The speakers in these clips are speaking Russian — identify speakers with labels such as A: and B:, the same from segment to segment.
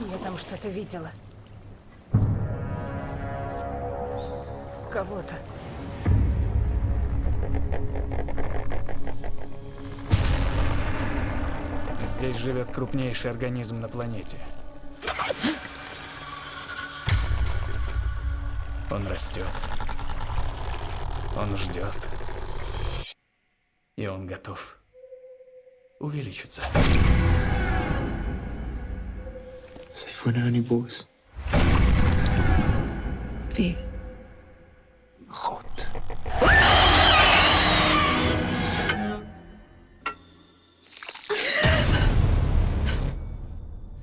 A: Я там что-то видела. Кого-то.
B: Здесь живет крупнейший организм на планете. Он растет. Он ждет. И он готов увеличиться.
C: Сайфунани Бос.
A: Wie?
C: God.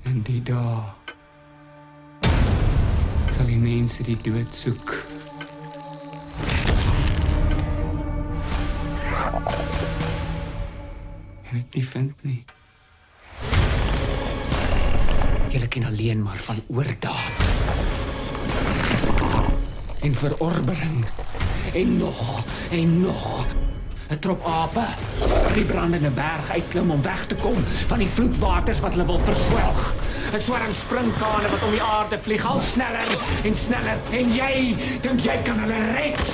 C: En die dae sal die mense die dood soek. En dit nie vind nie. Julle ken alleen maar van oordaad. En verorbering. En nog en nog. 'n Trop ape wat die brandende berg uitklim om weg te kom van die vloedwaters wat hulle wil verswelg. 'n Swarm sprinkane wat om die aarde vlieg al sneller en sneller en jy dink jy kan hulle red?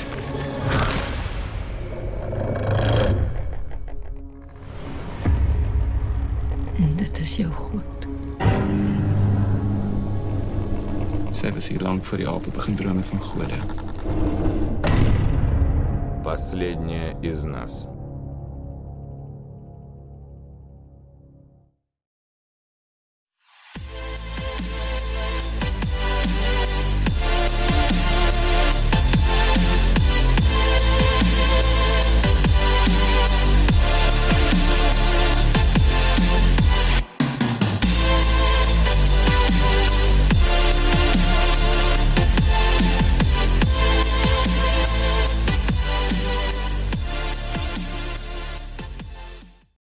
A: Dit is jou goed.
C: Sy was hier lank voor die ape begin drome van gode.
D: Последняя из нас.